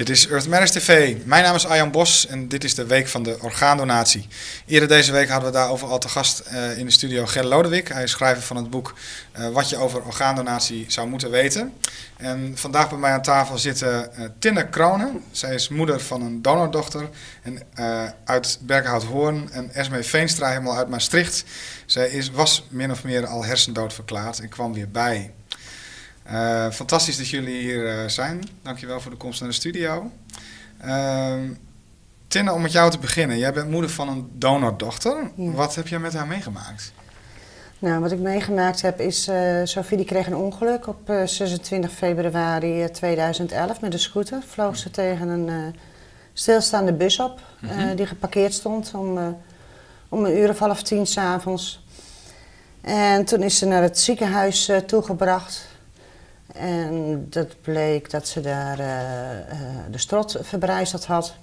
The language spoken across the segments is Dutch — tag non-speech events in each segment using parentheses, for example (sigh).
Dit is Earth Matters TV. Mijn naam is Arjan Bos en dit is de week van de orgaandonatie. Eerder deze week hadden we daarover al te gast uh, in de studio Ger Lodewijk. Hij is schrijver van het boek uh, Wat je over orgaandonatie zou moeten weten. En vandaag bij mij aan tafel zitten uh, Tinne Kronen. Zij is moeder van een donordochter en, uit Berkhout-Hoorn. En Esme Veenstra helemaal uit Maastricht. Zij is, was min of meer al hersendood verklaard en kwam weer bij. Uh, fantastisch dat jullie hier uh, zijn. Dankjewel voor de komst naar de studio. Uh, Tinne, om met jou te beginnen. Jij bent moeder van een donordochter. Ja. Wat heb jij met haar meegemaakt? Nou, wat ik meegemaakt heb is... Uh, Sophie die kreeg een ongeluk op 26 februari 2011 met een scooter. Vloog ze tegen een stilstaande bus op mm -hmm. die geparkeerd stond om, om een uur of half tien s'avonds. En toen is ze naar het ziekenhuis toegebracht... En dat bleek dat ze daar uh, uh, de strot verbrijzeld had.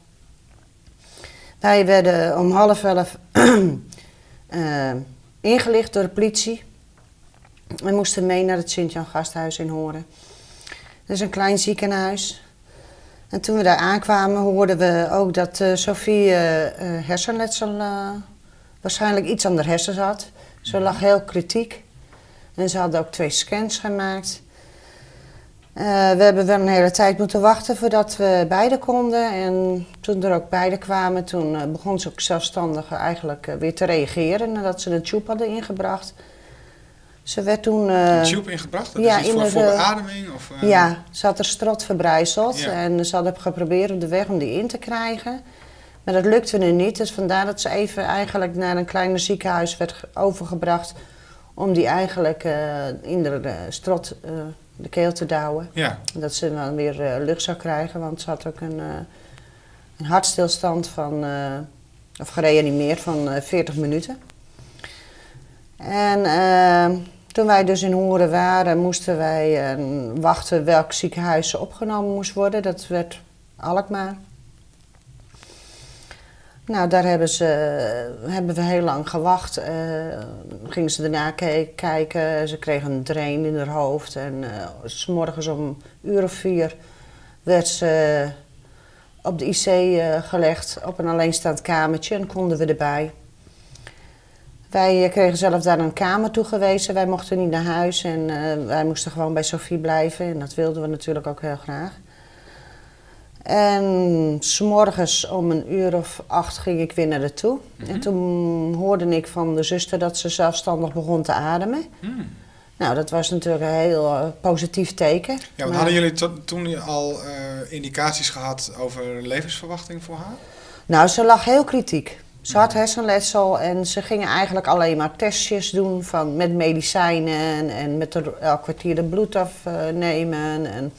Wij werden om half elf uh, (clears throat) ingelicht door de politie. We moesten mee naar het Sint-Jan Gasthuis in Horen. Dat is een klein ziekenhuis. En toen we daar aankwamen hoorden we ook dat Sophie hersenletsel, waarschijnlijk iets aan de hersens had. Ze lag heel kritiek. En ze hadden ook twee scans gemaakt. Uh, we hebben wel een hele tijd moeten wachten voordat we beide konden. En toen er ook beide kwamen, toen uh, begon ze ook zelfstandig eigenlijk uh, weer te reageren nadat ze een tube hadden ingebracht. Ze werd toen... een tube ingebracht? Dat ja, is voor, voor beademing? Of, Ja, ze had er strot verbrijzeld ja. en ze hadden geprobeerd op de weg om die in te krijgen. Maar dat lukte nu niet, dus vandaar dat ze even eigenlijk naar een kleiner ziekenhuis werd overgebracht om die eigenlijk in de strot de keel te douwen. Ja. Dat ze dan weer uh, lucht zou krijgen, want ze had ook een, uh, een hartstilstand van, uh, of gereanimeerd van 40 minuten. En toen wij dus in Horen waren, moesten wij wachten welk ziekenhuis ze opgenomen moest worden. Dat werd Alkmaar. Nou, daar hebben, ze, hebben we heel lang gewacht. Uh, gingen ze daarna kijken. Ze kregen een drain in haar hoofd. En uh, s morgens om uur of vier werd ze op de IC uh, gelegd. Op een alleenstaand kamertje en konden we erbij. Wij kregen zelf daar een kamer toegewezen. Wij mochten niet naar huis en wij moesten gewoon bij Sophie blijven. En dat wilden we natuurlijk ook heel graag. En s'morgens om een uur of acht ging ik weer naar de toe. Mm -hmm. En toen hoorde ik van de zuster dat ze zelfstandig begon te ademen. Mm. Nou, dat was natuurlijk een heel uh, positief teken. Ja, maar... hadden jullie toen al uh, indicaties gehad over levensverwachting voor haar? Nou, ze lag heel kritiek. Ze had hersenletsel en ze gingen eigenlijk alleen maar testjes doen van, met medicijnen en met de, elk kwartier de bloed afnemen. En,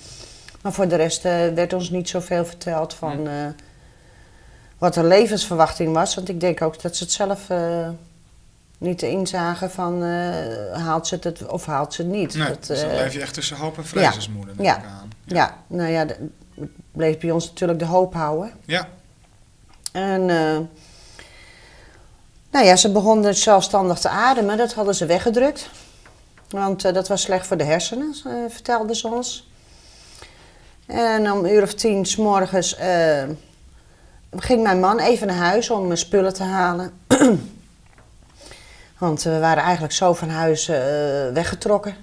maar voor de rest uh, werd ons niet zoveel verteld van uh, wat de levensverwachting was. Want ik denk ook dat ze het zelf uh, niet inzagen van haalt ze het of haalt ze het niet. Nee, dat, dus dan blijf je echt tussen hoop en vrees als moeder, ja, aan. Ja. ja, nou ja, het bleef bij ons natuurlijk de hoop houden. Ja. En nou ja, ze begonnen zelfstandig te ademen. Dat hadden ze weggedrukt. Want dat was slecht voor de hersenen, vertelden ze ons. En om een uur of tien s morgens uh, ging mijn man even naar huis om spullen te halen. (clears throat) Want we waren eigenlijk zo van huis uh, weggetrokken.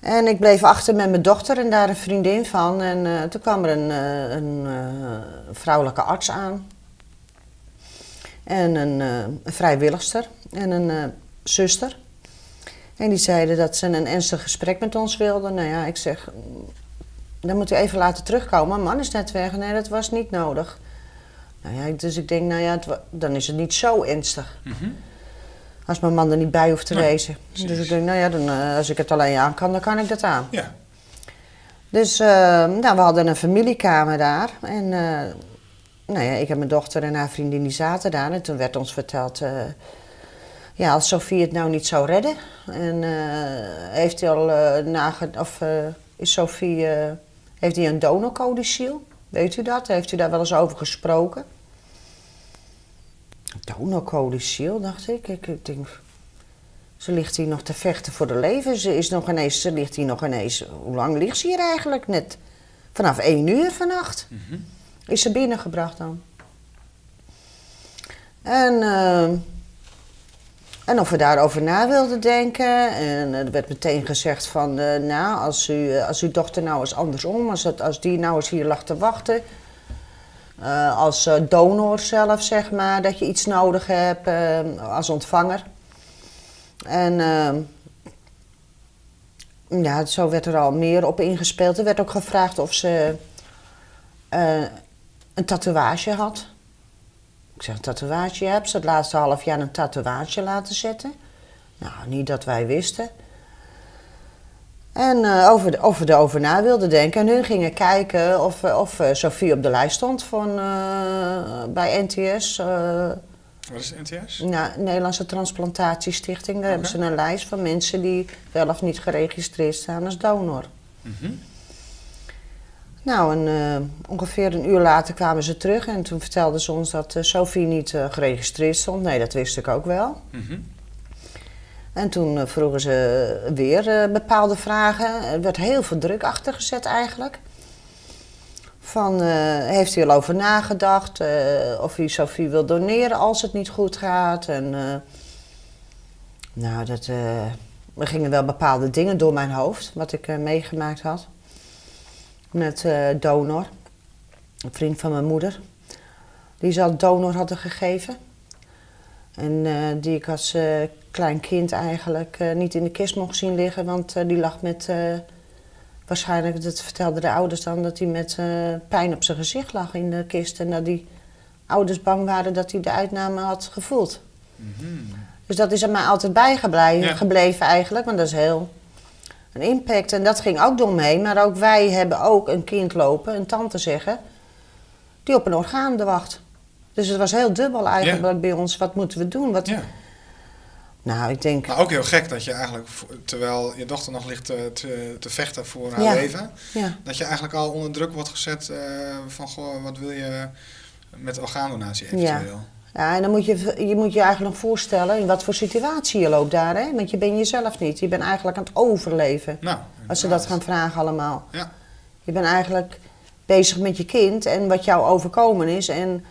En ik bleef achter met mijn dochter en daar een vriendin van. En uh, toen kwam er een, een vrouwelijke arts aan. En een, een vrijwilligster en een zuster. En die zeiden dat ze een ernstig gesprek met ons wilden. Nou ja, ik zeg, dan moet u even laten terugkomen. Mijn man is net weg. Nee, dat was niet nodig. Nou ja, dus ik denk, nou ja, het, dan is het niet zo ernstig. Mm -hmm. Als mijn man er niet bij hoeft te wezen. Dus ik denk, nou ja, dan, uh, als ik het alleen aan kan, dan kan ik dat aan. Ja. Dus uh, nou, we hadden een familiekamer daar. En uh, nou ja, ik en mijn dochter en haar vriendin die zaten daar. En toen werd ons verteld, ja, als Sofie het nou niet zou redden. En heeft hij al nagedacht, of is Sofie heeft hij een donorcodiciel? Weet u dat? Heeft u daar wel eens over gesproken? Donorcodiciel, dacht ik. ik. Ik denk, ze ligt hier nog te vechten voor de leven. Ze, is nog ineens, ze ligt hier nog ineens... Hoe lang ligt ze hier eigenlijk? Net Vanaf één uur vannacht Mhm. is ze binnengebracht dan. En, eh, en of we daarover na wilden denken. En er werd meteen gezegd van, eh, nou, als, u, eh, als uw dochter nou eens andersom, als, als die nou eens hier lag te wachten. eh, als eh, donor zelf, zeg maar, dat je iets nodig hebt eh, als ontvanger. En eh, ja, zo werd er al meer op ingespeeld. Er werd ook gevraagd of ze eh, een tatoeage had. Ik zeg, een tatoeage heb ze het laatste half jaar een tatoeage laten zetten. Nou, niet dat wij wisten. En eh, over de, of we erover na wilden denken. En hun gingen kijken of, eh, of eh, Sophie op de lijst stond van, bij NTS. Wat is NTS? nou, Nederlandse Transplantatiestichting. Daar hebben ze een lijst van mensen die wel of niet geregistreerd staan als donor. Mhm. Nou, en eh, ongeveer een uur later kwamen ze terug en toen vertelden ze ons dat eh, Sophie niet eh, geregistreerd stond. Nee, dat wist ik ook wel. Mhm. En toen vroegen ze weer bepaalde vragen. Er werd heel veel druk achter gezet eigenlijk. Van, heeft u al over nagedacht of u Sophie wil doneren als het niet goed gaat? En, nou, dat, er gingen wel bepaalde dingen door mijn hoofd, wat ik meegemaakt had. Met eh, donor, een vriend van mijn moeder. Die ze al donor hadden gegeven. En eh, die ik als eh, klein kind eigenlijk niet in de kist mocht zien liggen, want die lag met. waarschijnlijk, dat vertelden de ouders dan, dat hij met pijn op zijn gezicht lag in de kist. En dat die ouders bang waren dat hij de uitname had gevoeld. Mhm. Dus dat is er mij altijd bijgebleven Ja. gebleven eigenlijk, want dat is heel een impact. En dat ging ook door me heen. Maar ook wij hebben ook een kind lopen, een tante zeggen, die op een orgaan wacht. Dus het was heel dubbel eigenlijk bij ons. Wat moeten we doen? Wat... Ja. Nou, ik denk, Maar ook heel gek dat je eigenlijk, terwijl je dochter nog ligt te, te, te vechten voor haar Ja. leven, dat je eigenlijk al onder druk wordt gezet eh, van, goh, wat wil je met orgaandonatie eventueel? Ja, en dan moet je, je moet je eigenlijk nog voorstellen in wat voor situatie je loopt daar. Hè? Want je bent jezelf niet. Je bent eigenlijk aan het overleven. Nou, Als ze dat gaan vragen allemaal. Ja. Je bent eigenlijk bezig met je kind en wat jou overkomen is. En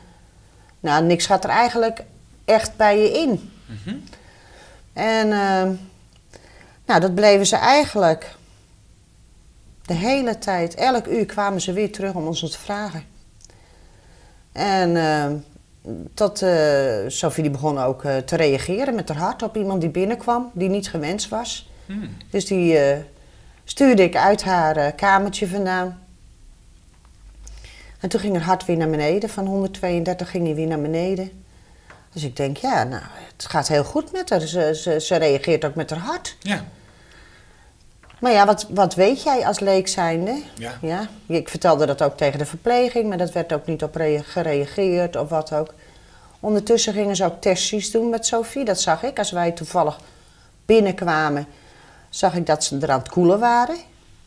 nou, niks gaat er eigenlijk echt bij je in. Mhm. En ehm, nou, dat bleven ze eigenlijk de hele tijd. Elk uur kwamen ze weer terug om ons te vragen. En ehm, tot eh, Sophie die begon ook eh, te reageren met haar hart op iemand die binnenkwam, die niet gewenst was. Hmm. Dus die eh, stuurde ik uit haar kamertje vandaan. En toen ging haar hart weer naar beneden. Van 132 ging hij weer naar beneden. Dus ik denk, ja, nou, het gaat heel goed met haar. Ze, ze, ze reageert ook met haar hart. Ja. Maar ja, wat, wat weet jij als leek zijnde? Ja. Ja, ik vertelde dat ook tegen de verpleging, maar dat werd ook niet op rea- gereageerd of wat ook. Ondertussen gingen ze ook testjes doen met Sophie, dat zag ik. Als wij toevallig binnenkwamen, zag ik dat ze er aan het koelen waren.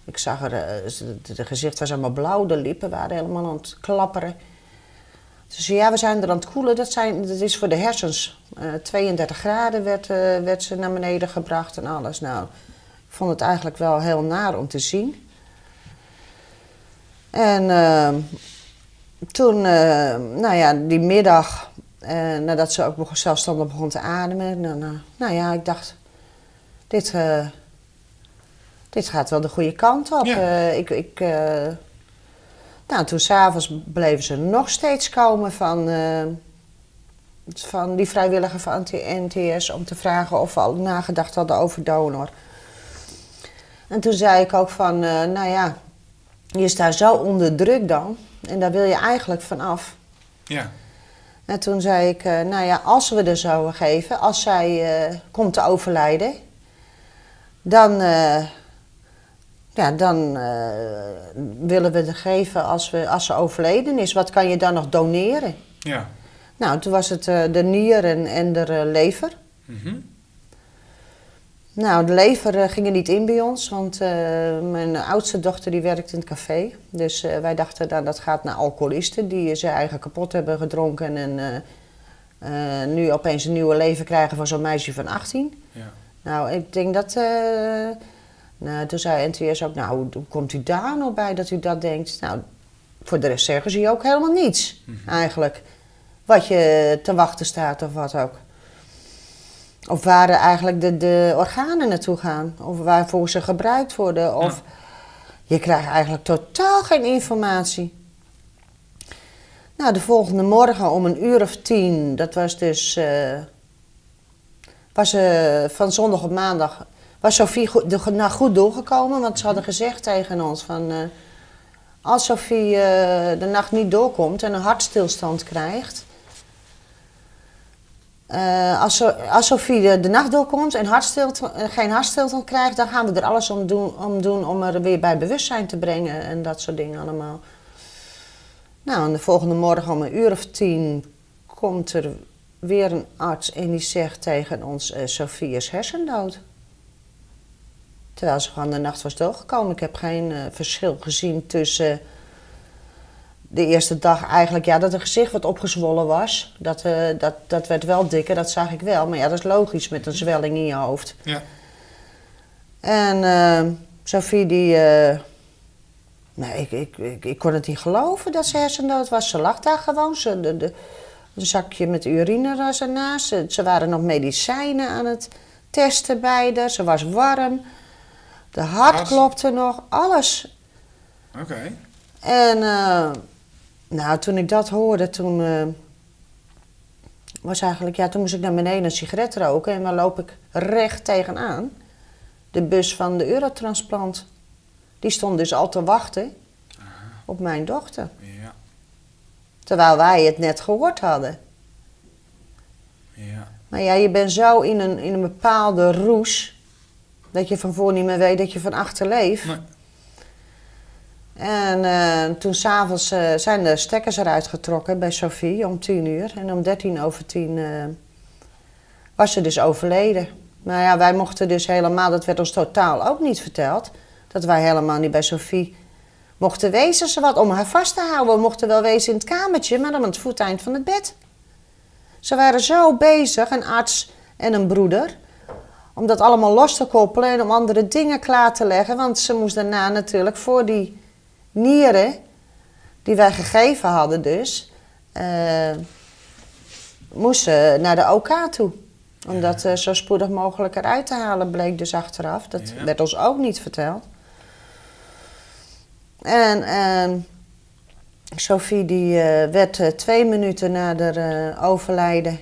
Ik zag er, eh, ze- de gezicht was allemaal blauw, de lippen waren helemaal aan het klapperen. Ze zei, ja, we zijn er aan het koelen, dat, zijn, dat is voor de hersens. Eh, 32 graden werd, eh, werd ze naar beneden gebracht en alles. Nou, vond het eigenlijk wel heel naar om te zien. En eh, toen, eh, nou ja, die middag, eh, nadat ze ook begon- zelfstandig begon te ademen, nou, nou, nou ja, ik dacht, dit, eh, dit gaat wel de goede kant op. Ja. Ik, ik, nou, toen s'avonds bleven ze nog steeds komen van, van die vrijwilliger van NTS om te vragen of we al nagedacht hadden over donor. En toen zei ik ook van, eh, nou ja, je staat zo onder druk dan en daar wil je eigenlijk van af. Ja. En toen zei ik, eh, nou ja, als we er zouden geven, als zij eh, komt te overlijden, dan, ja, dan willen we er geven als, we, als ze overleden is. Wat kan je dan nog doneren? Ja. Nou, toen was het de nieren en de lever. Mhm. Nou, de lever eh, ging er niet in bij ons, want eh, mijn oudste dochter die werkt in het café. Dus eh, wij dachten, nou, dat gaat naar alcoholisten die ze eigen kapot hebben gedronken en nu opeens een nieuwe leven krijgen van zo'n meisje van 18. Ja. Nou, ik denk dat, Nou, toen zei NTS ook, nou, hoe komt u daar nou bij dat u dat denkt? Nou, voor de rest zeggen ze je ook helemaal niets, eigenlijk. Wat je te wachten staat of wat ook. Of waar eigenlijk de, de organen naartoe gaan. Of waarvoor ze gebruikt worden. Of je krijgt eigenlijk totaal geen informatie. Nou, de volgende morgen om een uur of tien, dat was dus. eh, was eh, van zondag op maandag. Was Sophie goed, de, nou, goed doorgekomen, want ze hadden gezegd tegen ons van. eh, als Sophie de nacht niet doorkomt en een hartstilstand krijgt. Eh, als, als Sophie de, nacht doorkomt en hartstilstand, eh, geen hartstilstand krijgt, dan gaan we er alles om doen, om doen om er weer bij bewustzijn te brengen en dat soort dingen allemaal. Nou, en de volgende morgen om een uur of tien komt er weer een arts en die zegt tegen ons: eh Sophie is hersendood. Terwijl ze gewoon de nacht was doorgekomen. Ik heb geen verschil gezien tussen de eerste dag eigenlijk, ja, dat het gezicht wat opgezwollen was. Dat, eh, dat, dat werd wel dikker, dat zag ik wel. Maar ja, dat is logisch met een zwelling in je hoofd. Ja. En eh, Sophie die... eh, nee, ik, ik, ik, ik kon het niet geloven dat ze hersendood was. Ze lag daar gewoon. Ze, de, de, een zakje met urine was ernaast. Ze, ze waren nog medicijnen aan het testen bij haar. Ze was warm. De hart klopte nog. Alles. Oké. En eh, nou, toen ik dat hoorde, toen eh, was eigenlijk, ja, toen moest ik naar beneden een sigaret roken en dan loop ik recht tegenaan. De bus van de Eurotransplant. Die stond dus al te wachten op mijn dochter. Ja. Terwijl wij het net gehoord hadden. Ja. Maar ja, je bent zo in een, in een bepaalde roes. Dat je van voor niet meer weet dat je van achter leeft. Nee. En eh, toen s'avonds eh zijn de stekkers eruit getrokken bij Sophie om tien uur. En om dertien over tien eh, was ze dus overleden. Nou ja, wij mochten dus helemaal, dat werd ons totaal ook niet verteld. Dat wij helemaal niet bij Sophie mochten wezen. Ze wat om haar vast te houden. We mochten wel wezen in het kamertje, maar dan aan het voeteind van het bed. Ze waren zo bezig, een arts en een broeder, om dat allemaal los te koppelen en om andere dingen klaar te leggen. Want ze moest daarna natuurlijk voor die nieren, die wij gegeven hadden dus, eh moest ze naar de OK toe. Om dat eh, zo spoedig mogelijk eruit te halen, bleek dus achteraf. Dat Ja. werd ons ook niet verteld. En Sophie die eh, werd eh, twee minuten na eh, overlijden.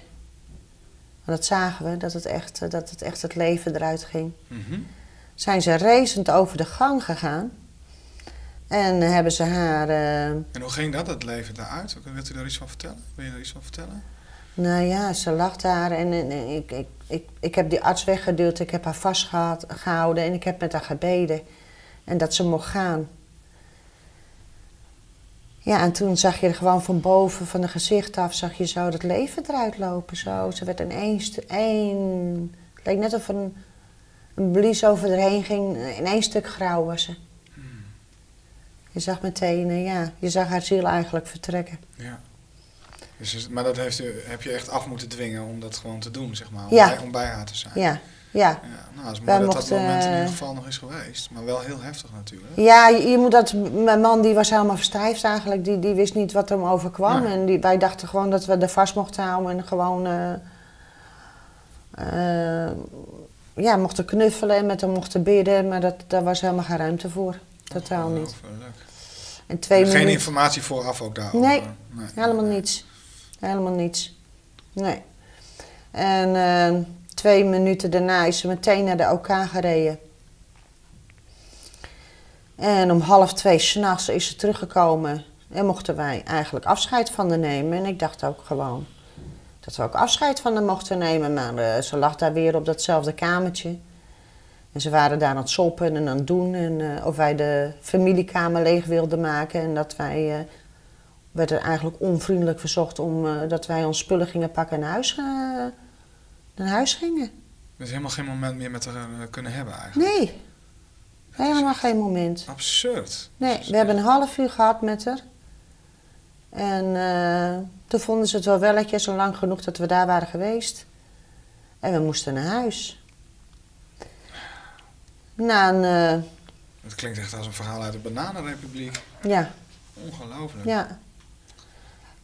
En dat zagen we, dat het, echt, dat het echt het leven eruit ging. Mhm. Zijn ze racend over de gang gegaan. En hebben ze haar... eh, En hoe ging dat, het leven daaruit? Wilt u daar iets van vertellen? Wil je daar iets van vertellen? nou ja, ze lag daar en, en- en ik, ik, ik, ik heb die arts weggeduwd. Ik heb haar vastgehouden en ik heb met haar gebeden. En dat ze mocht gaan. Ja, en toen zag je er gewoon van boven, van de gezicht af, zag je zo dat leven eruit lopen. Zo. Ze werd in één. Het leek net of een, een blies over erheen ging. In één stuk grauw was ze. Je zag meteen, eh, ja, je zag haar ziel eigenlijk vertrekken. Ja. Dus, maar dat heeft u, heb je echt af moeten dwingen om dat gewoon te doen, zeg maar. Om, Ja. bij, om bij haar te zijn. Ja, ja. Ja, nou, dat is mooi dat mochten, dat moment in eh, ieder geval nog is geweest. Maar wel heel heftig natuurlijk. Ja, je, je moet dat. Mijn man die was helemaal verstijfd eigenlijk. Die, die wist niet wat hem overkwam. Nee. En die, wij dachten gewoon dat we er vast mochten houden en gewoon. eh, eh, ja, mochten knuffelen en met hem mochten bidden. Maar dat, daar was helemaal geen ruimte voor. Totaal niet. Ongelooflijk. En twee Geen minuten. informatie vooraf ook daarover? Nee, nee. Helemaal niets. Helemaal niets. Nee. En eh, twee minuten daarna is ze meteen naar de OK gereden. En om half twee s'nachts is ze teruggekomen. En mochten wij eigenlijk afscheid van haar nemen. En ik dacht ook gewoon dat we ook afscheid van haar mochten nemen. Maar eh, ze lag daar weer op datzelfde kamertje. En ze waren daar aan het soppen en aan het doen. En eh, of wij de familiekamer leeg wilden maken. En dat wij... eh, werd er eigenlijk onvriendelijk verzocht om eh, dat wij ons spullen gingen pakken en naar huis, eh, naar huis gingen. Dus helemaal geen moment meer met haar eh, kunnen hebben eigenlijk. Nee, helemaal geen moment. Absurd. Nee, we hebben een half uur gehad met haar. En eh, toen vonden ze het wel welletjes, en lang genoeg dat we daar waren geweest. En we moesten naar huis. Na een, eh, Het klinkt echt als een verhaal uit de Bananenrepubliek. ja, Ongelooflijk. ja.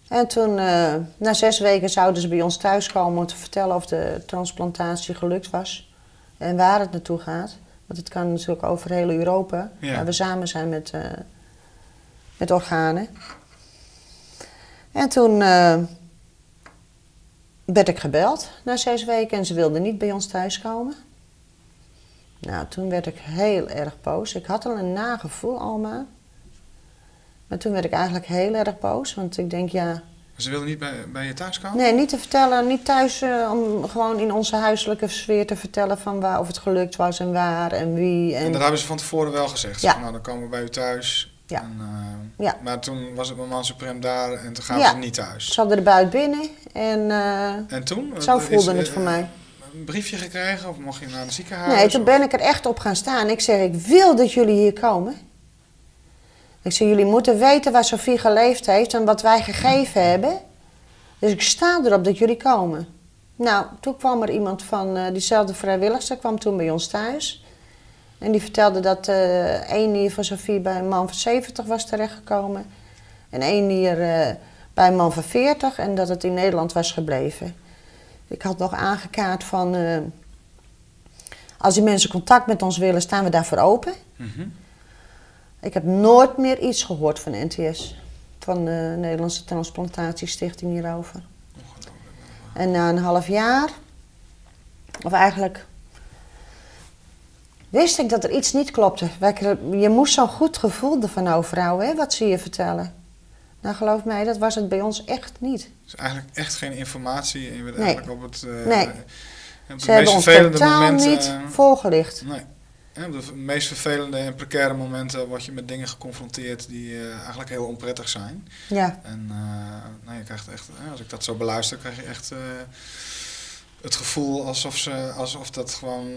En toen, eh, na zes weken zouden ze bij ons thuiskomen om te vertellen of de transplantatie gelukt was. En waar het naartoe gaat. Want het kan natuurlijk over heel Europa. Ja. Waar we samen zijn met, eh, met organen. En toen werd ik gebeld na zes weken en ze wilden niet bij ons thuiskomen. Nou, toen werd ik heel erg boos. Ik had al een nagevoel, Alma. Maar toen werd ik eigenlijk heel erg boos. Want ik denk, ja... Ze wilden niet bij, bij je thuis komen? Nee, niet te vertellen, niet thuis, eh, om gewoon in onze huiselijke sfeer te vertellen van waar, of het gelukt was en waar en wie. En En, dat hebben ze van tevoren wel gezegd. Ja. Van, nou, dan komen we bij u thuis. Ja. En, eh, Ja. Maar toen was het moment suprem daar en toen gaan Ja. ze niet thuis. ze hadden de buit binnen en eh, En toen? zo voelde het voor mij. Een briefje gekregen of mocht je naar het ziekenhuis? Nee, toen ben ik er echt op gaan staan. Ik zeg, ik wil dat jullie hier komen. Ik zeg, jullie moeten weten waar Sofie geleefd heeft en wat wij gegeven hebben. Dus ik sta erop dat jullie komen. Nou, toen kwam er iemand van eh, diezelfde vrijwilligster, kwam toen bij ons thuis. En die vertelde dat eh één nier van Sofie bij een man van 70 was terechtgekomen. En één nier eh, bij een man van 40 en dat het in Nederland was gebleven. Ik had nog aangekaart van... eh, als die mensen contact met ons willen, staan we daarvoor open. Mhm. Ik heb nooit meer iets gehoord van NTS. Van de Nederlandse Transplantatiestichting hierover. En na een half jaar, of eigenlijk, wist ik dat er iets niet klopte. Je moest zo'n goed gevoel ervan overhouden, hè, wat ze je vertellen. Nou, geloof mij, dat was het bij ons echt niet. Dus eigenlijk echt geen informatie. En je bent Nee. eigenlijk op het, eh, Nee. op Ze hebben ons vervelende totaal niet voorgelicht. Nee. Op de meest vervelende en precaire momenten word je met dingen geconfronteerd die eh, eigenlijk heel onprettig zijn. Ja, En nou, je krijgt echt, als ik dat zo beluister, krijg je echt het gevoel alsof, ze, alsof dat gewoon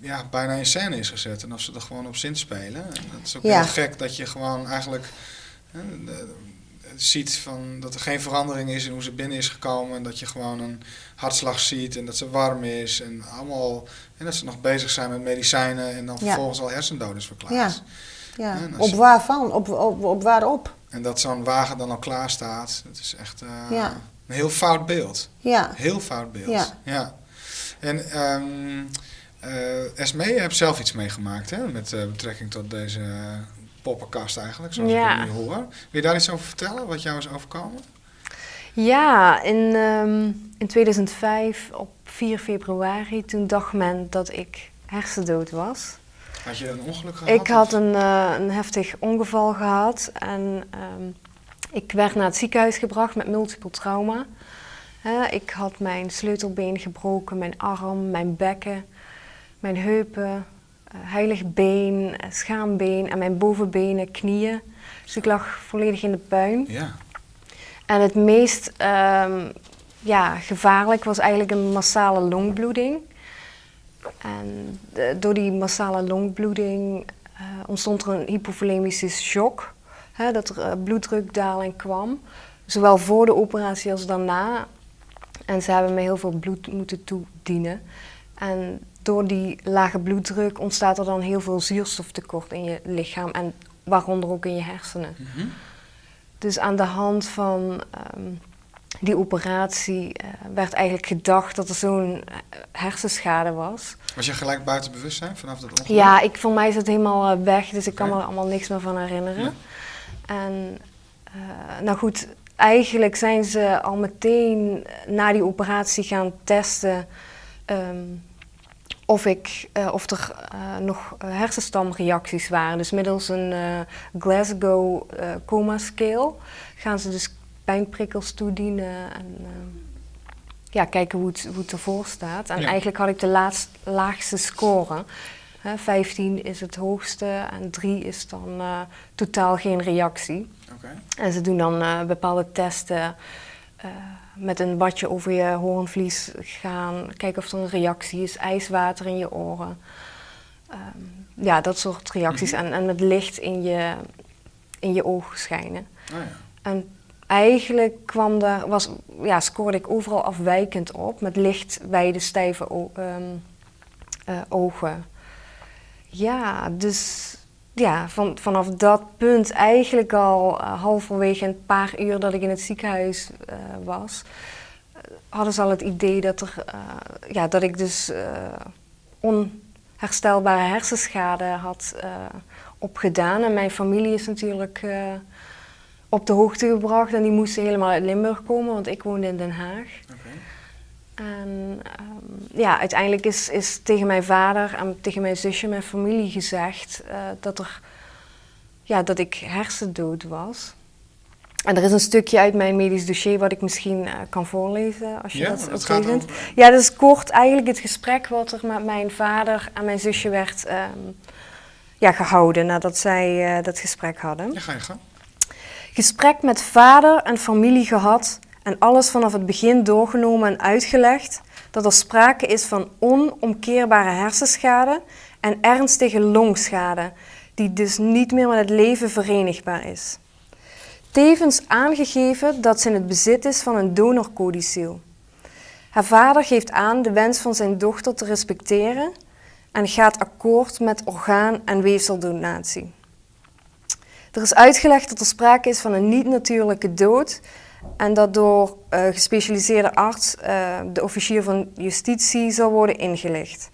ja, bijna in scène is gezet. En of ze er gewoon op zin spelen. En dat is ook Ja. heel gek dat je gewoon eigenlijk ziet van dat er geen verandering is in hoe ze binnen is gekomen. En dat je gewoon een hartslag ziet en dat ze warm is. En allemaal, en dat ze nog bezig zijn met medicijnen en dan Ja. vervolgens al hersendood is verklaard. ja. Als Op waarvan? Op, op, op waarop? En dat zo'n wagen dan al klaar staat, dat is echt eh, Ja. een heel fout beeld. Ja, Heel fout beeld. Ja. ja. En ehm eh Esme, je hebt zelf iets meegemaakt hè, met eh, betrekking tot deze poppenkast eigenlijk, zoals Ja. ik het nu hoor. Wil je daar iets over vertellen, wat jou is overkomen? Ja, in, ehm, in 2005 op 4 februari, toen dacht men dat ik hersendood was. Had je een ongeluk gehad? Ik had een, eh, een heftig ongeval gehad en ehm, ik werd naar het ziekenhuis gebracht met multiple trauma. Ik had mijn sleutelbeen gebroken, mijn arm, mijn bekken, mijn heupen, eh, heilig been, eh, schaambeen en mijn bovenbenen, knieën. Dus ik lag volledig in de puin. Ja. En het meest ehm, ja, gevaarlijk was eigenlijk een massale longbloeding. En de- door die massale longbloeding eh, ontstond er een hypovolemische shock. Hè, dat er eh, bloeddrukdaling kwam. Zowel voor de operatie als daarna. En ze hebben me heel veel bloed moeten toedienen. En door die lage bloeddruk ontstaat er dan heel veel zuurstoftekort in je lichaam. En waaronder ook in je hersenen. Mhm. Dus aan de hand van ehm, die operatie eh, werd eigenlijk gedacht dat er zo'n eh, hersenschade was. Was je gelijk buiten bewustzijn vanaf dat ongeluk? Ja, ik, voor mij is het helemaal eh, weg, dus ik kan me er allemaal niks meer van herinneren. En nou goed, eigenlijk zijn ze al meteen na die operatie gaan testen ehm, of, ik, eh, of er eh, nog hersenstamreacties waren. Dus middels een eh, Glasgow Coma Scale gaan ze dus pijnprikkels toedienen en ja, kijken hoe het, hoe het ervoor staat. En Ja. eigenlijk had ik de laatst, laagste score. Hè, 15 is het hoogste en 3 is dan totaal geen reactie. Oké. En ze doen dan bepaalde testen eh, met een badje over je hoornvlies gaan. Kijken of er een reactie is, ijswater in je oren. Ehm, ja, dat soort reacties. Mhm. en, en met licht in je, in je ogen schijnen. Oh ja. En eigenlijk kwam daar, was, ja, scoorde ik overal afwijkend op. Met licht, wijde, stijve o- ehm, eh, ogen. ja, dus ja, van, vanaf dat punt eigenlijk al uh, halverwege een paar uur dat ik in het ziekenhuis uh, was, hadden ze al het idee dat, er, ja, dat ik dus onherstelbare hersenschade had opgedaan. En mijn familie is natuurlijk op de hoogte gebracht en die moesten helemaal uit Limburg komen, want ik woonde in Den Haag. En um, ja, uiteindelijk is, is tegen mijn vader en tegen mijn zusje, mijn familie gezegd uh, dat, er, ja, dat ik hersendood was. En er is een stukje uit mijn medisch dossier wat ik misschien uh, kan voorlezen, als je ja, dat, oké vindt. Ja, dat is kort eigenlijk het gesprek wat er met mijn vader en mijn zusje werd um, ja, gehouden nadat zij uh, dat gesprek hadden. Ja, ga je gang. Gesprek met vader en familie gehad en alles vanaf het begin doorgenomen en uitgelegd dat er sprake is van onomkeerbare hersenschade en ernstige longschade, die dus niet meer met het leven verenigbaar is. Tevens aangegeven dat ze in het bezit is van een donorcodicil. Haar vader geeft aan de wens van zijn dochter te respecteren en gaat akkoord met orgaan- en weefseldonatie. Er is uitgelegd dat er sprake is van een niet-natuurlijke dood en dat door uh, gespecialiseerde arts uh, de officier van justitie zal worden ingelicht.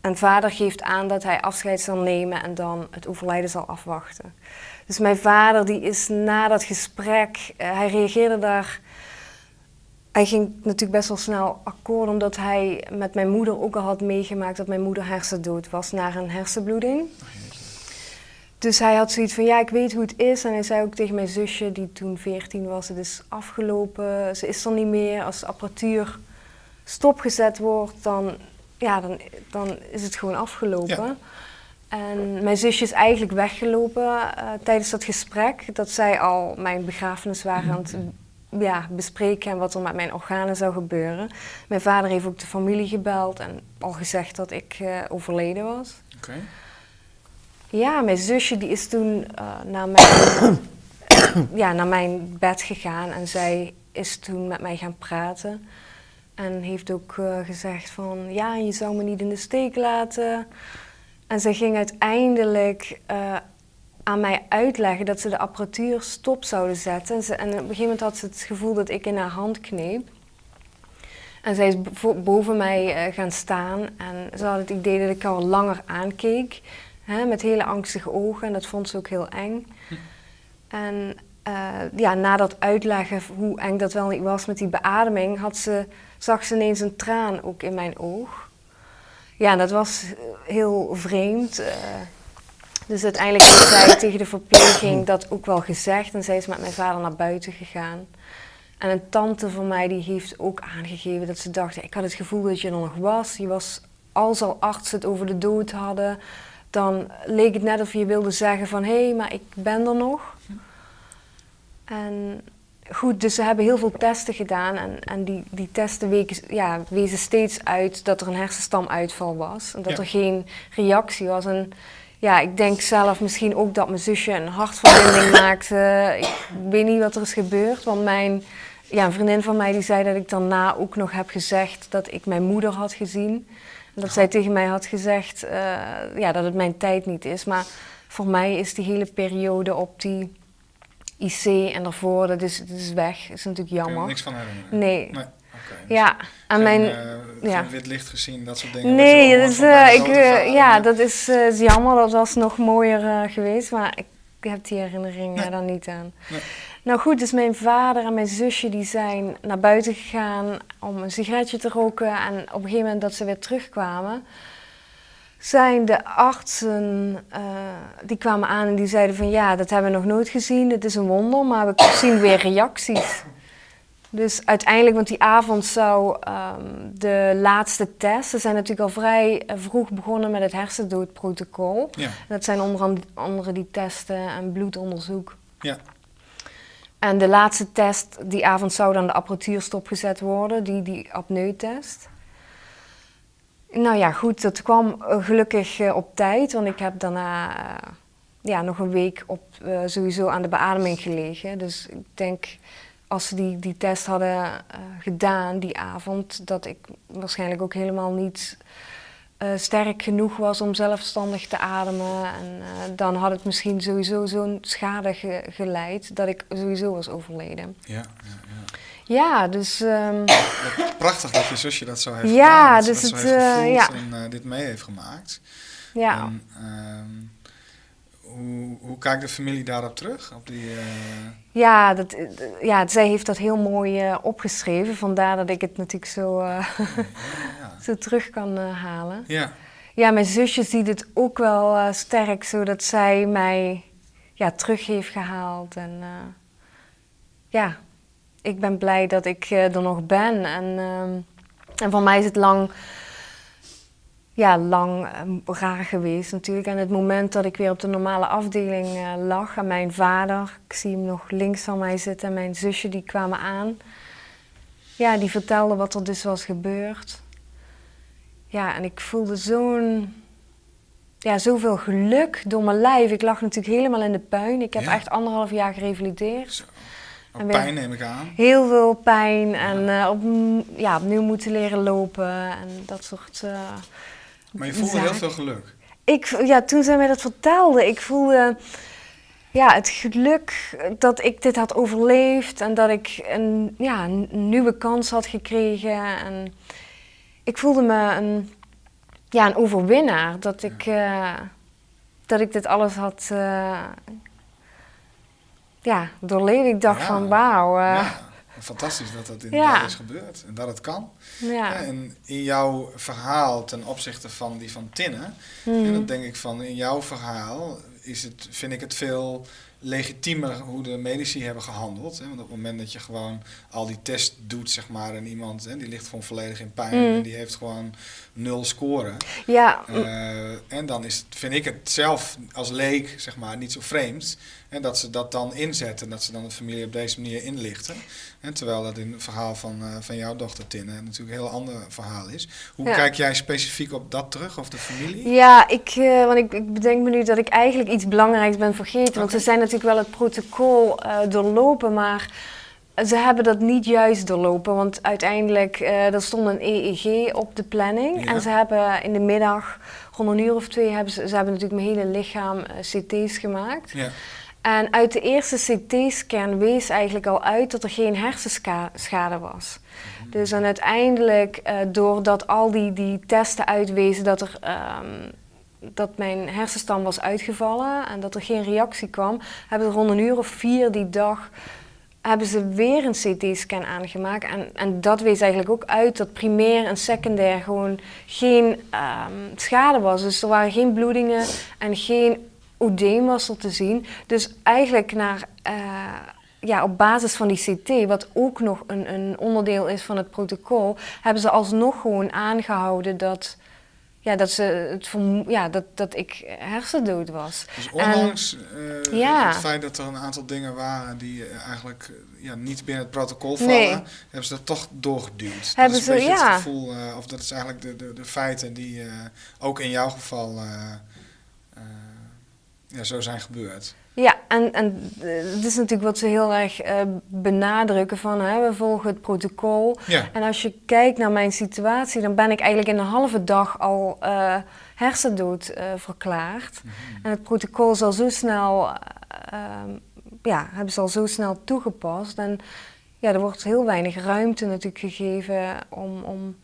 En vader geeft aan dat hij afscheid zal nemen en dan het overlijden zal afwachten. Dus mijn vader die is na dat gesprek, uh, hij reageerde daar... Hij ging natuurlijk best wel snel akkoord, omdat hij met mijn moeder ook al had meegemaakt dat mijn moeder hersendood was na een hersenbloeding. Dus hij had zoiets van, ja, ik weet hoe het is. En hij zei ook tegen mijn zusje, die toen 14 was, het is afgelopen, ze is er niet meer. Als de apparatuur stopgezet wordt, dan, ja, dan, dan is het gewoon afgelopen. Ja. En mijn zusje is eigenlijk weggelopen uh, tijdens dat gesprek. Dat zij al mijn begrafenis waren aan het ja, bespreken en wat er met mijn organen zou gebeuren. Mijn vader heeft ook de familie gebeld en al gezegd dat ik uh, overleden was. Okay. Ja, mijn zusje die is toen uh, naar, mijn, (coughs) ja, naar mijn bed gegaan en zij is toen met mij gaan praten. En heeft ook uh, gezegd van, ja, je zou me niet in de steek laten. En zij ging uiteindelijk uh, aan mij uitleggen dat ze de apparatuur stop zouden zetten. En, ze, en op een gegeven moment had ze het gevoel dat ik in haar hand kneep. En zij is boven mij gaan staan en ze had het idee dat ik al langer aankeek. Hè, met hele angstige ogen en dat vond ze ook heel eng. En uh, ja, na dat uitleggen hoe eng dat wel niet was met die beademing, had ze, zag ze ineens een traan ook in mijn oog. Ja, dat was heel vreemd. Uh, dus uiteindelijk heeft zij tegen de verpleging dat ook wel gezegd en zij is met mijn vader naar buiten gegaan. En een tante van mij die heeft ook aangegeven dat ze dacht, ik had het gevoel dat je er nog was. Je was, als al artsen het over de dood hadden, dan leek het net of je wilde zeggen van hé, hey, maar ik ben er nog. En goed, dus ze hebben heel veel testen gedaan en, en die, die testen weken, ja, wezen steeds uit dat er een hersenstamuitval was en dat ja. er geen reactie was. En ja, ik denk zelf misschien ook dat mijn zusje een hartverbinding maakte. Ik weet niet wat er is gebeurd, want mijn, ja, een vriendin van mij die zei dat ik daarna ook nog heb gezegd dat ik mijn moeder had gezien. Dat zij tegen mij had gezegd uh, ja, dat het mijn tijd niet is. Maar voor mij is die hele periode op die IC en daarvoor, dat is, dat is weg. Dat is natuurlijk jammer. niks van herinneren? Nee. nee. Okay, dus ja, en mijn... Uh, ja. wit licht gezien, dat soort dingen? Nee, dat is, uh, ik, uh, ja, dat is, is, jammer. Dat was nog mooier geweest, maar ik heb die herinnering nee. daar niet aan. Nee. Nou goed, dus mijn vader en mijn zusje die zijn naar buiten gegaan om een sigaretje te roken. En op een gegeven moment dat ze weer terugkwamen, zijn de artsen, uh, die kwamen aan en die zeiden van ja, dat hebben we nog nooit gezien, het is een wonder, maar we zien weer reacties. Dus uiteindelijk, want die avond zou um, de laatste test, ze zijn natuurlijk al vrij vroeg begonnen met het hersendoodprotocol. Ja. Dat zijn onder andere die testen en bloedonderzoek. Ja. En de laatste test die avond zou dan de apparatuur stopgezet worden, die, die apneutest. Nou ja, goed, dat kwam uh, gelukkig uh, op tijd, want ik heb daarna uh, ja, nog een week op, sowieso aan de beademing gelegen. Dus ik denk, als ze die, die test hadden gedaan die avond, dat ik waarschijnlijk ook helemaal niet eh, sterk genoeg was om zelfstandig te ademen. En eh, dan had het misschien sowieso zo'n schade ge- geleid dat ik sowieso was overleden. Ja, ja, ja. Ja, dus ehm, (coughs) Prachtig dat je zusje dat zo heeft Ja, gedaan. dus het, heeft eh, gevoeld en dit mee heeft gemaakt. ja. En, ehm, hoe, hoe kijkt de familie daarop terug? Op die, eh, Ja, dat, eh, ja, zij heeft dat heel mooi eh, opgeschreven. Vandaar dat ik het natuurlijk zo, ja. (laughs) zo terug kan halen. ja, Ja, mijn zusje ziet het ook wel sterk, zodat zij mij ja, terug heeft gehaald. En ja, ik ben blij dat ik er nog ben. En, ehm, en voor mij is het lang, ja, lang ehm, raar geweest natuurlijk. En het moment dat ik weer op de normale afdeling eh, lag en mijn vader, ik zie hem nog links van mij zitten, en mijn zusje, die kwamen aan. Ja, die vertelden wat er dus was gebeurd. Ja, en ik voelde zo'n, ja, zoveel geluk door mijn lijf. Ik lag natuurlijk helemaal in de puin. Ik heb Ja. echt anderhalf jaar gerevalideerd. zo. En pijn neem ik aan. Heel veel pijn en eh, op, ja, opnieuw moeten leren lopen en dat soort... eh, Maar je voelde heel veel geluk. ik, ja, toen zij mij dat vertelde, ik voelde ja, het geluk dat ik dit had overleefd en dat ik een, ja, een nieuwe kans had gekregen. En ik voelde me een, ja, een overwinnaar, dat ik, eh, dat ik dit alles had uh, ja, doorleefd. Ik dacht Ja. van wauw. eh, ja, fantastisch dat dat inderdaad Ja. is gebeurd. En dat het kan. ja. Ja, en in jouw verhaal ten opzichte van die van Tinne, en dan denk ik van in jouw verhaal is het, vind ik het veel legitiemer hoe de medici hebben gehandeld. Hè? Want op het moment dat je gewoon al die test doet, zeg maar, en iemand hè, die ligt gewoon volledig in pijn Mhm. en die heeft gewoon nul scoren. ja, Eh, en dan is het, vind ik het zelf als leek, zeg maar, niet zo vreemd. En dat ze dat dan inzetten, dat ze dan de familie op deze manier inlichten. En terwijl dat in het verhaal van, eh, van jouw dochter Tinne natuurlijk een heel ander verhaal is. Hoe Ja. kijk jij specifiek op dat terug, of de familie? Ja, ik, eh, want ik, ik bedenk me nu dat ik eigenlijk iets belangrijks ben vergeten. Want ze zijn natuurlijk wel het protocol eh, doorlopen, maar ze hebben dat niet juist doorlopen. Want uiteindelijk, er stond een EEG op de planning. Ja. En ze hebben in de middag, rond een uur of twee, hebben ze, ze hebben natuurlijk mijn hele lichaam eh, CT's gemaakt. Ja, En uit de eerste CT-scan wees eigenlijk al uit dat er geen hersenschade was. Dus en uiteindelijk, doordat al die, die testen uitwezen dat, er, ehm, dat mijn hersenstam was uitgevallen en dat er geen reactie kwam, hebben ze rond een uur of vier die dag hebben ze weer een CT-scan aangemaakt. En, en dat wees eigenlijk ook uit dat primair en secundair gewoon geen ehm, schade was. Dus er waren geen bloedingen en geen oedeem was er te zien. Dus eigenlijk naar, eh, ja, op basis van die CT, wat ook nog een, een onderdeel is van het protocol, hebben ze alsnog gewoon aangehouden dat, ja, dat, ze het ja, dat, dat ik hersendood was. dus ondanks eh, ja. het feit dat er een aantal dingen waren die eh, eigenlijk eh, ja, niet binnen het protocol vallen, Nee. hebben ze dat toch doorgeduwd. Hebben dat is een ze- beetje ja. het gevoel, of dat is eigenlijk de, de, de feiten die ook in jouw geval ja, zo zijn gebeurd. Ja, en, en eh, het is natuurlijk wat ze heel erg eh, benadrukken van hè, we volgen het protocol. Ja, En als je kijkt naar mijn situatie, dan ben ik eigenlijk in een halve dag al eh, hersendood verklaard. Mhm. En het protocol is al zo snel, eh, ehm, ja, hebben ze al zo snel toegepast. En ja, er wordt heel weinig ruimte natuurlijk gegeven om, om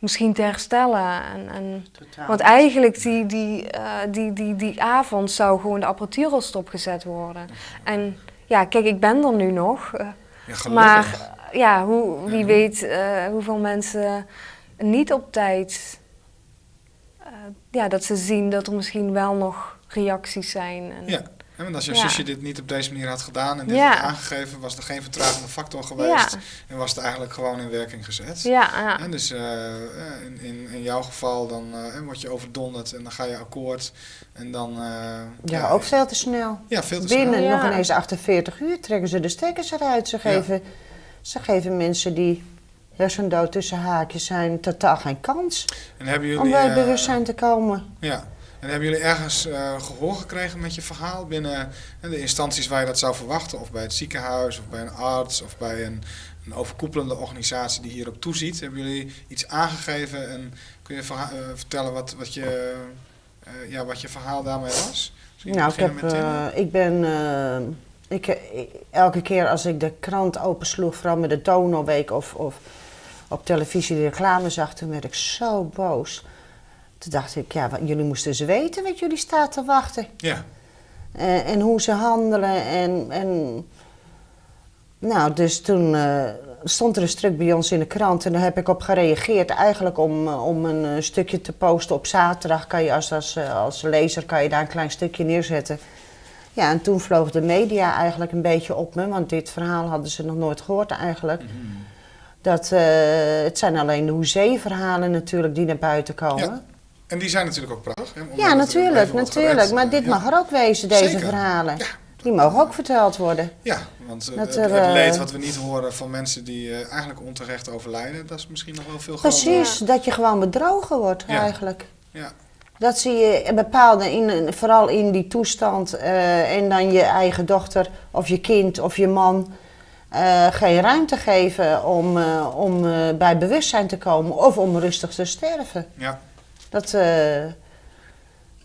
misschien te herstellen. En, en, want eigenlijk die, die, eh, die, die, die avond zou gewoon de apparatuur al stopgezet worden. En ja, kijk, ik ben er nu nog. eh, ja gelukkig. maar eh, ja, hoe, wie Ja. weet eh, hoeveel mensen niet op tijd... eh, ja, dat ze zien dat er misschien wel nog reacties zijn. En, Ja, hè, want als je Ja. zusje dit niet op deze manier had gedaan en dit Ja. had aangegeven, was er geen vertragende factor geweest. En was het eigenlijk gewoon in werking gezet. ja, ja. En dus eh, eh, in, in, in jouw geval dan eh, word je overdonderd en dan ga je akkoord. En dan... eh, Ja, ook veel te snel. Ja, veel te Binnen snel. Ja. nog ineens 48 uur trekken ze de stekkers eruit. Ze Ja. geven, ze geven mensen die hersendood tussen haakjes zijn totaal geen kans En hebben jullie... om bij bewustzijn te komen. Ja. En hebben jullie ergens eh, gehoor gekregen met je verhaal binnen eh, de instanties waar je dat zou verwachten? Of bij het ziekenhuis, of bij een arts, of bij een, een overkoepelende organisatie die hierop toeziet. Hebben jullie iets aangegeven en kun je eh, vertellen wat, wat, je, ja, wat je verhaal daarmee was? Misschien Nou, ik, heb, ik ben ik, ik- elke keer als ik de krant opensloeg, vooral met de Donorweek of, of op televisie de reclame zag, toen werd ik zo boos. Toen dacht ik, ja, wat- jullie moesten eens weten wat jullie staat te wachten. ja, En, en hoe ze handelen. En, en, nou, dus toen eh, stond er een stuk bij ons in de krant en daar heb ik op gereageerd. Eigenlijk om, eh, om een eh, stukje te posten op zaterdag. Kan je als, als, eh, als lezer kan je daar een klein stukje neerzetten. Ja, en toen vloog de media eigenlijk een beetje op me, want dit verhaal hadden ze nog nooit gehoord eigenlijk. Mhm. Dat, eh, het zijn alleen de hoezee-verhalen natuurlijk die naar buiten komen. Ja, En die zijn natuurlijk ook prachtig. Hè, Ja, natuurlijk, natuurlijk. Maar dit Ja. mag er ook wezen, deze Zeker. verhalen. Ja. Die mogen ook verteld worden. Ja, want eh, Dat het, er, het eh, leed wat we niet horen van mensen die eh, eigenlijk onterecht overlijden, dat is misschien nog wel veel groter. Precies, dat je gewoon bedrogen wordt eigenlijk. Ja, Dat zie je bepaalde, in, vooral in die toestand, en dan je eigen dochter of je kind of je man geen ruimte geven om, om bij bewustzijn te komen of om rustig te sterven. ja, Dat, eh,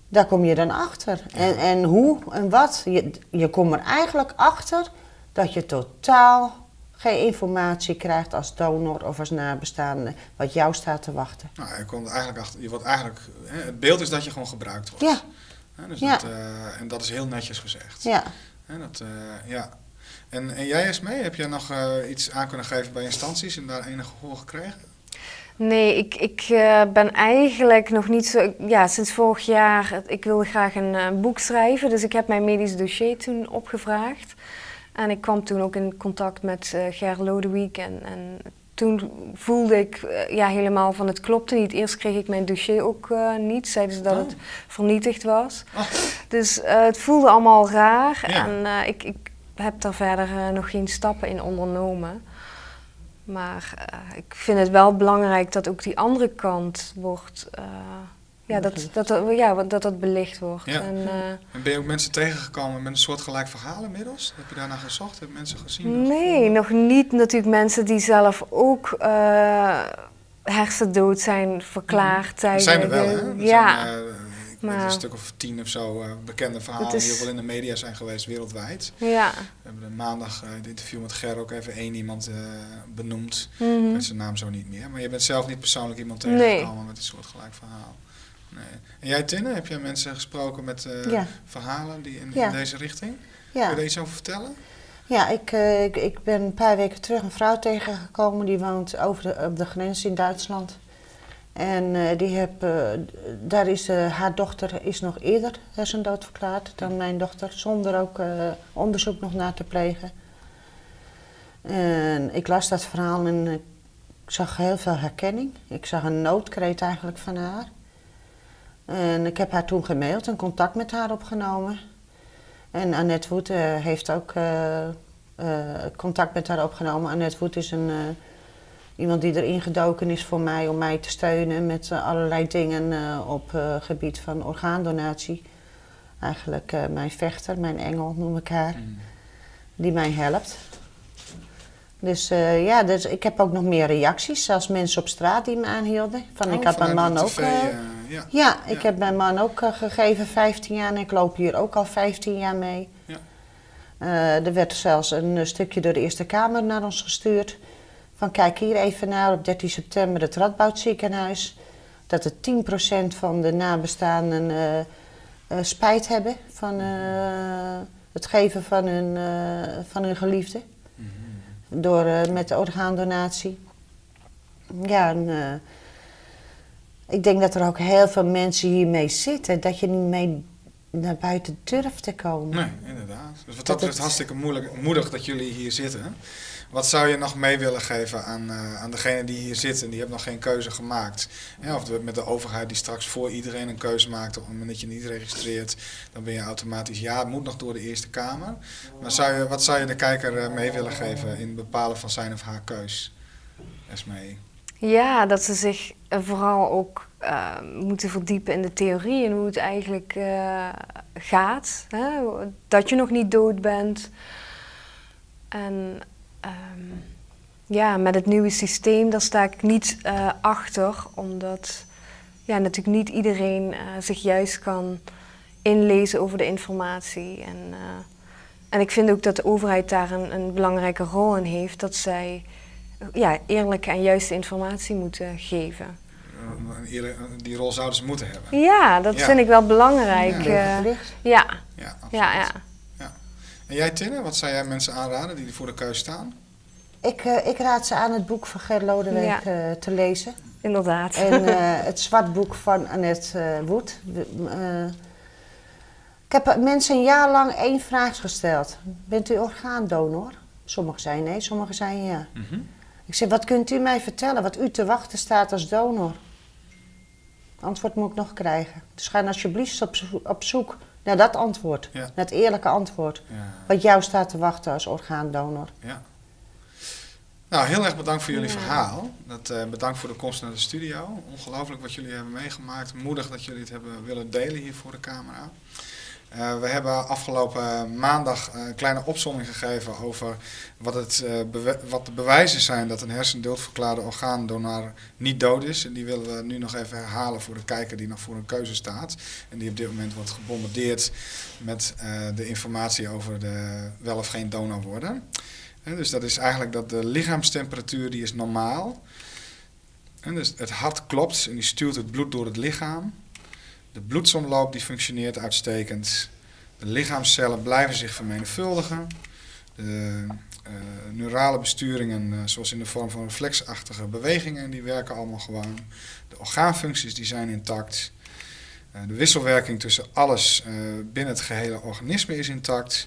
daar kom je dan achter. En, en hoe en wat. Je, je komt er eigenlijk achter dat je totaal geen informatie krijgt als donor of als nabestaande wat jou staat te wachten. nou, je, komt eigenlijk achter, je wordt eigenlijk, hè, het beeld is dat je gewoon gebruikt wordt. Ja, dus Ja. dat, eh, en dat is heel netjes gezegd. ja. Hè, dat, eh, ja. En, en jij Esmee, heb jij nog iets aan kunnen geven bij instanties en daar enig gehoor gekregen? Nee, ik, ik eh, ben eigenlijk nog niet zo. Ja, sinds vorig jaar. Ik wilde graag een eh, boek schrijven, dus ik heb mijn medisch dossier toen opgevraagd. En ik kwam toen ook in contact met eh Ger Lodewijk. En, en toen voelde ik ja, helemaal van het klopte niet. Eerst kreeg ik mijn dossier ook niet. Zeiden ze dat Oh. het vernietigd was. Oh. Dus het voelde allemaal raar. Ja. En ik, ik heb daar verder nog geen stappen in ondernomen. Maar eh, ik vind het wel belangrijk dat ook die andere kant wordt. eh, ja, dat, dat, dat, ja, dat dat belicht wordt. Ja. En, eh, En ben je ook mensen tegengekomen met een soortgelijk verhaal inmiddels? Heb je daarna gezocht? Heb je mensen gezien? nee, nog niet natuurlijk mensen die zelf ook eh, hersendood zijn verklaard Er tijdens. zijn er wel, hè? Er ja. zijn, eh, weet Maar- een stuk of tien of zo eh, bekende verhalen is- die ook wel in de media zijn geweest wereldwijd. ja. We hebben maandag uh, het interview met Ger ook even één iemand uh, benoemd. Ik weet zijn naam zo niet meer. Maar je bent zelf niet persoonlijk iemand Nee. tegengekomen met een soortgelijk verhaal. Nee. En jij Tinne, heb jij mensen gesproken met Ja. verhalen die in, Ja. in deze richting? Ja. Kun je daar iets over vertellen? Ja, ik, eh, ik, ik ben een paar weken terug een vrouw tegengekomen die woont over de, op de grens in Duitsland. En eh, die heb, eh, daar is eh, haar dochter is nog eerder hersendood verklaard dan mijn dochter, zonder ook onderzoek nog naar te plegen. En ik las dat verhaal en ik zag heel veel herkenning. Ik zag een noodkreet eigenlijk van haar. En ik heb haar toen gemaild en contact met haar opgenomen. En Annette Woet heeft ook contact met haar opgenomen. Annette Woet is een, iemand die erin gedoken is voor mij om mij te steunen met eh, allerlei dingen eh, op eh, gebied van orgaandonatie. Eigenlijk mijn vechter, mijn engel noem ik haar, Mm. die mij helpt. Dus ja, dus ik heb ook nog meer reacties, zelfs mensen op straat die me aanhielden. Van, ik Oh, had mijn man ook. TV, ja. ja, ik Ja. heb mijn man ook gegeven 15 jaar en ik loop hier ook al 15 jaar mee. Ja. Er werd zelfs een stukje door de Eerste Kamer naar ons gestuurd. Van kijk hier even naar op 13 september het Radboud ziekenhuis. Dat er 10% van de nabestaanden eh, eh, spijt hebben van eh, het geven van hun, van hun geliefde. Mhm. Door, met de orgaandonatie. Ja, en, ik denk dat er ook heel veel mensen hiermee zitten. Dat je niet mee naar buiten durft te komen. Nee, inderdaad. Dus wat dat betreft het- hartstikke moeilijk, moedig dat jullie hier zitten. Wat zou je nog mee willen geven aan, eh aan degene die hier zitten? Die hebben nog geen keuze gemaakt. Ja, of met de overheid die straks voor iedereen een keuze maakt. Op het moment dat je niet registreert, dan ben je automatisch ja. Het moet nog door de Eerste Kamer. Maar zou je, wat zou je de kijker eh, mee willen geven in het bepalen van zijn of haar keus? Esmee. Ja, dat ze zich vooral ook eh, moeten verdiepen in de theorie en hoe het eigenlijk eh, gaat. Hè? Dat je nog niet dood bent. En ehm, ja, met het nieuwe systeem, daar sta ik niet uh, achter, omdat ja, natuurlijk niet iedereen uh, zich juist kan inlezen over de informatie. En, uh, en ik vind ook dat de overheid daar een, een belangrijke rol in heeft, dat zij ja, eerlijke en juiste informatie moeten geven. Die rol zouden ze moeten hebben. Ja, dat vind ik wel belangrijk. Ja, ja. ja. ja, ja, ja. En jij, Tinne, wat zou jij mensen aanraden die voor de keus staan? Ik, uh, ik raad ze aan het boek van Ger Lodewijk ja. uh, te lezen. Inderdaad. En uh, (laughs) het zwartboek van Annette Woed. ik heb mensen een jaar lang één vraag gesteld. Bent u orgaandonor? Sommigen zijn nee, sommigen zijn ja. Mm -hmm. Ik zei, wat kunt u mij vertellen wat u te wachten staat als donor? Antwoord moet ik nog krijgen. Dus ga alsjeblieft op, zoek, op zoek naar dat antwoord. Ja. Naar het eerlijke antwoord. Ja. Wat jou staat te wachten als orgaandonor. Ja. Nou, heel erg bedankt voor jullie verhaal. Dat, uh, bedankt voor de komst naar de studio. Ongelooflijk wat jullie hebben meegemaakt. Moedig dat jullie het hebben willen delen hier voor de camera. Uh, we hebben afgelopen maandag een kleine opzomming gegeven over wat, het, uh, wat de bewijzen zijn dat een hersendoodverklaarde orgaandonor niet dood is. En die willen we nu nog even herhalen voor de kijker die nog voor een keuze staat. En die op dit moment wordt gebombardeerd met uh, de informatie over de wel of geen donor worden. dus dat is eigenlijk dat de lichaamstemperatuur die is normaal. En dus het hart klopt en die stuurt het bloed door het lichaam. De bloedsomloop die functioneert uitstekend. De lichaamcellen blijven zich vermenigvuldigen. De uh, neurale besturingen, uh, zoals in de vorm van reflexachtige bewegingen, die werken allemaal gewoon. De orgaanfuncties die zijn intact. Uh, de wisselwerking tussen alles binnen het gehele organisme is intact.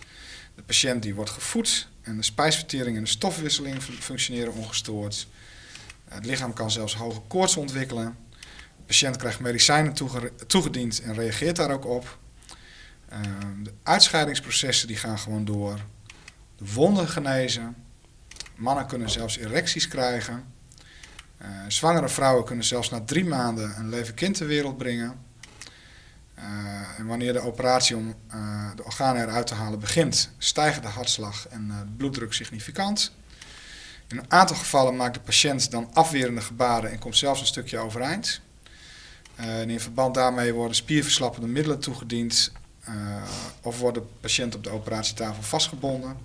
De patiënt die wordt gevoed en de spijsvertering en de stofwisseling functioneren ongestoord. het lichaam kan zelfs hoge koorts ontwikkelen patiënt krijgt medicijnen toegediend en reageert daar ook op. Uh, de uitscheidingsprocessen die gaan gewoon door. De wonden genezen. Mannen kunnen zelfs erecties krijgen. Uh, zwangere vrouwen kunnen zelfs na drie maanden een leven kind ter wereld brengen. Uh, en wanneer de operatie om de organen eruit te halen begint, stijgen de hartslag en de bloeddruk significant. In een aantal gevallen maakt de patiënt dan afwerende gebaren en komt zelfs een stukje overeind. Uh, en in verband daarmee worden spierverslappende middelen toegediend uh, of wordt de patiënt op de operatietafel vastgebonden.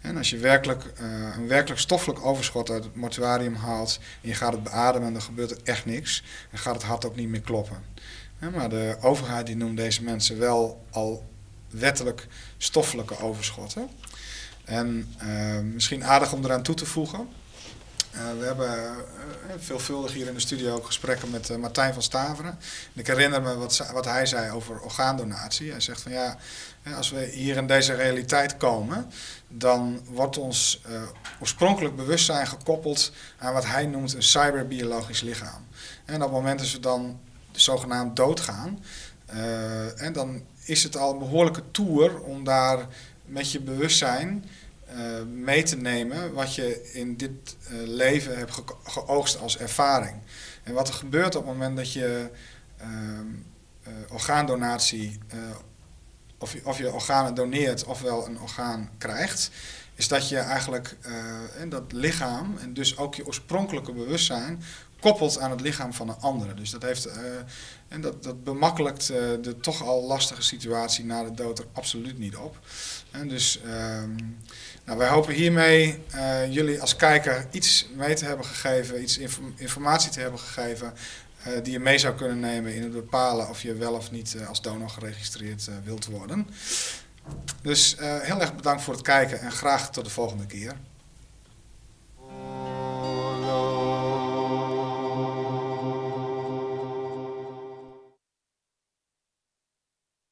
En als je werkelijk, uh, een werkelijk stoffelijk overschot uit het mortuarium haalt en je gaat het beademen, dan gebeurt er echt niks en gaat het hart ook niet meer kloppen. maar de overheid die noemt deze mensen wel al wettelijk stoffelijke overschotten. En misschien aardig om eraan toe te voegen. Uh, we hebben uh, veelvuldig hier in de studio ook gesprekken met Martijn van Staveren. En ik herinner me wat, wat, hij zei over orgaandonatie. Hij zegt van ja, als we hier in deze realiteit komen, dan wordt ons oorspronkelijk bewustzijn gekoppeld aan wat hij noemt een cyberbiologisch lichaam. En op het moment dat we dan zogenaamd doodgaan, en dan is het al een behoorlijke tour om daar met je bewustzijn mee te nemen wat je in dit uh, leven hebt ge geoogst als ervaring. En wat er gebeurt op het moment dat je uh, orgaandonatie, of, je, of je organen doneert ofwel een orgaan krijgt, is dat je eigenlijk dat lichaam en dus ook je oorspronkelijke bewustzijn koppelt aan het lichaam van een andere. Dus dat, heeft, en dat, dat bemakkelijkt de toch al lastige situatie na de dood er absoluut niet op. Dus ehm, nou, wij hopen hiermee uh, jullie als kijker iets mee te hebben gegeven, iets inform informatie te hebben gegeven uh, die je mee zou kunnen nemen in het bepalen of je wel of niet uh, als donor geregistreerd wilt worden. Dus heel erg bedankt voor het kijken en graag tot de volgende keer.